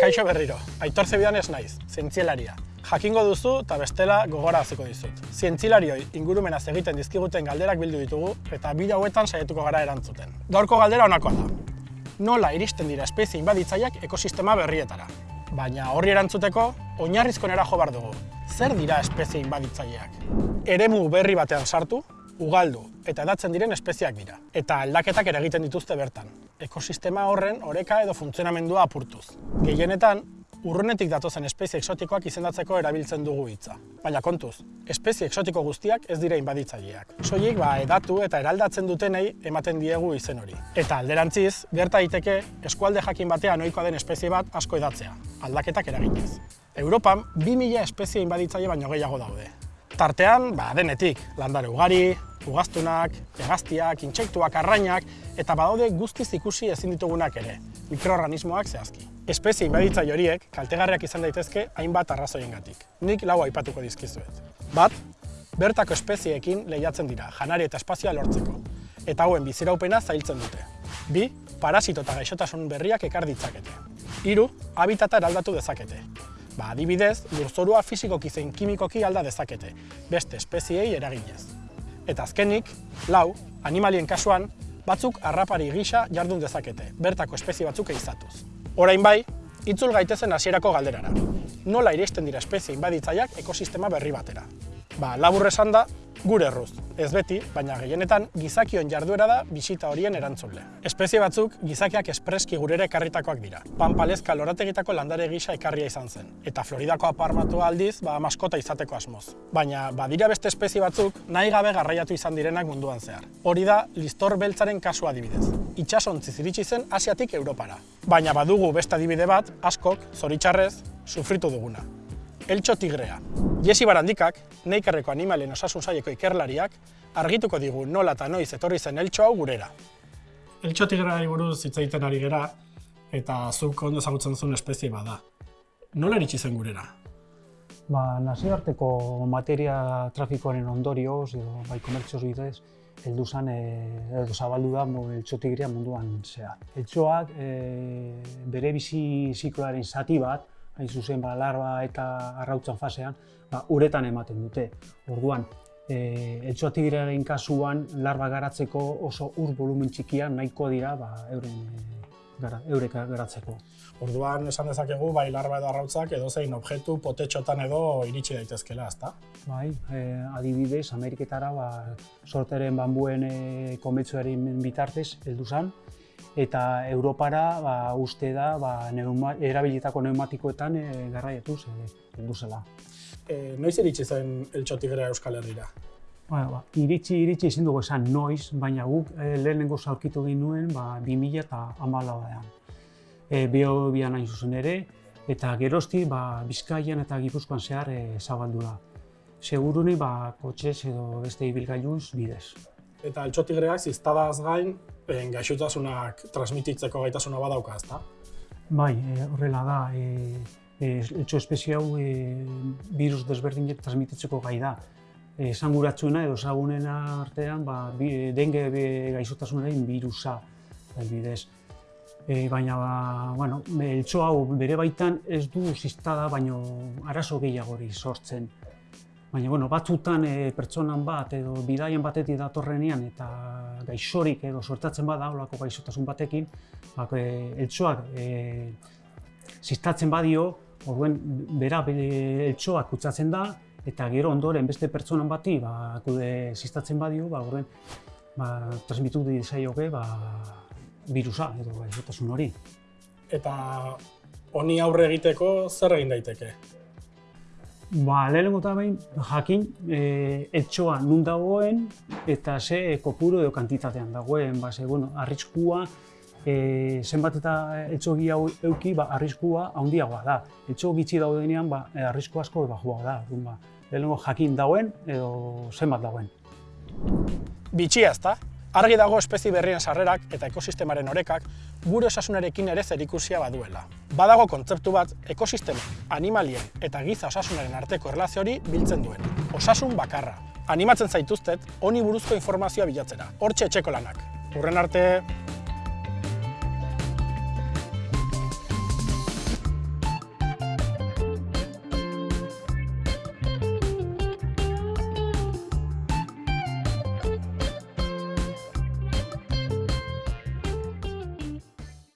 Kaixo berriro, Aitor Zebidan ez naiz, zientzielaria. Jakingo duzu eta bestela gogora haziko dizut. Zientzilarioi ingurumenaz egiten dizkiguten galderak bildu ditugu eta bide hauetan saietuko gara erantzuten. Gaurko galdera honakoa da. Nola iristen dira espezie inbaditzaileak ekosistema berrietara? Baina horri erantzuteko, oinarrizko nera jo behar dugu. Zer dira espezie inbaditzaileak? Eremu berri batean sartu, ugaldu eta edatzen diren espeziak dira. Eta aldaketak ere egiten dituzte bertan. Ekosistema horren oreka edo funtzionamendua apurtuz. Gehienetan, urrunetik datozen espezie exotikoak izendatzeko erabiltzen dugu hitza. Baina kontuz, espezie exotiko guztiak ez dira inbaditzaileak. Soilik ba edatu eta eraldatzen dutenei ematen diegu izen hori. Eta alderantziz, gerta daiteke eskualde jakin batean ohikoa den espezie bat asko edatzea, aldaketak eraginez. Europan 2000 espezie inbaditzaile baino gehiago daude. Tartean, ba, denetik, landare ugari, ugaztunak, hegaztiak, intsektuak, arrainak, eta badaude guztiz ikusi ezin ditugunak ere, mikroorganismoak zehazki. Espezie inbaditzaile horiek kaltegarriak izan daitezke hainbat arrazoiengatik. Nik lau aipatuko dizkizuet. Bat, bertako espezieekin lehiatzen dira, janari eta espazioa lortzeko, eta hauen biziraupena zailtzen dute. Bi, parasito eta gaixotasun berriak ekar ditzakete. Hiru, habitata eraldatu dezakete. Ba, adibidez, lurzorua fisikoki zein kimikoki alda dezakete, beste espeziei eraginez. Eta azkenik, lau, animalien kasuan, batzuk harrapari gisa jardun dezakete, bertako espezie batzuk eizatuz. Orain bai, itzul gaitezen hasierako galderara. Nola iristen dira espezie inbaditzaileak ekosistema berri batera? Ba, labur esan da, gure erruz. Ez beti, baina gehienetan gizakion jarduera da bisita horien erantzule. Espezie batzuk gizakiak espreski gurere ekarritakoak dira. Panpalezka lorategitako landare gisa ekarria izan zen. Eta Floridako aparmatu aldiz, ba, maskota izateko asmoz. Baina, badira beste espezie batzuk nahi gabe garraiatu izan direnak munduan zehar. Hori da, listor beltzaren kasu adibidez. Itxasontziz iritsi zen Asiatik Europara. Baina badugu beste adibide bat, askok, zoritxarrez, sufritu duguna. Eltxo tigrea. Jesi Barandikak, neikerreko animalen osasun saieko ikerlariak, argituko digu nola eta noiz etorri zen eltxo hau gurera. Eltxo tigreari buruz hitz egiten ari gera, eta zuk ondo ezagutzen zuen espezie bada. Nola eritsi zen gurera? Ba, nazioarteko materia trafikoaren ondorioz, edo bai komertzioz bidez, heldu zen, e, edo zabaldu da eltxotigrea munduan zehar. Eltxoak e, bere bizi zikloaren zati bat, hain zuzen ba, larba eta arrautzan fasean, ba, uretan ematen dute. Orduan, e, eltxotigrearen kasuan, larba garatzeko oso ur volumen txikia nahiko dira ba, euren gara, eureka garatzeko. Orduan esan dezakegu bai larba edo arrautzak edo zein objektu potetxotan edo iritsi daitezkela, ezta? Bai, e, adibidez, Ameriketara ba, sorteren bambuen e, kometzuaren bitartez heldu zen, eta Europara ba, uste da ba, neuma, erabilitako pneumatikoetan e, garraiatuz e, heldu zela. E, noiz iritsi zen eltxotigrea Euskal Herrira? Ba, ba, iritsi, iritsi ezin dugu esan noiz, baina guk e, lehenengo zaurkitu nuen ba, 2000 eta amalauean. E, Bio bian hain zuzen ere, eta gerosti ba, Bizkaian eta Gipuzkoan zehar e, zabaldu da. Seguruni ba, kotxez edo beste ibilgailuz bidez. Eta eltxotigreak ziztadaz gain, e, gaixotasunak transmititzeko gaitasuna badauka, ezta? Bai, e, horrela da. E, e, eltxo espezie hau e, virus desberdinek transmititzeko gai da esanguratsuena edo ezagunena artean ba, bi, denge gaixotasunaren birusa bidez. E, baina, ba, bueno, eltso hau bere baitan ez du ziztada, baino arazo gehiagori sortzen. Baina, bueno, batzutan e, pertsonan bat edo bidaian batetik datorrenean eta gaixorik edo sortatzen bada, olako gaixotasun batekin, ba, e, eltsoak e, ziztatzen badio, orduen bera eltsoak kutsatzen da, eta gero ondoren beste pertsonan bati ba akude sistatzen badio ba horren ba transmitu di saioke ba virusa edo gaixotasun hori. Eta honi aurre egiteko zer egin daiteke Ba, lehenengo eta behin, jakin, e, etxoa nun dagoen eta ze kopuru edo kantitatean dagoen, ba, ze, bueno, arriskua, e, zenbat eta etxogi hau euki, ba, arriskua handiagoa da. Etxo gitxi daudenean, ba, arrisku asko bajua da. Ba, lehenengo jakin dauen edo zenbat dauen. Bitxia ezta? Argi dago espezie berrien sarrerak eta ekosistemaren orekak gure osasunarekin ere zerikusia baduela. Badago kontzeptu bat ekosistema, animalien eta giza osasunaren arteko erlazio hori biltzen duen. Osasun bakarra. Animatzen zaituztet, honi buruzko informazioa bilatzera. Hortxe etxeko lanak. Urren arte,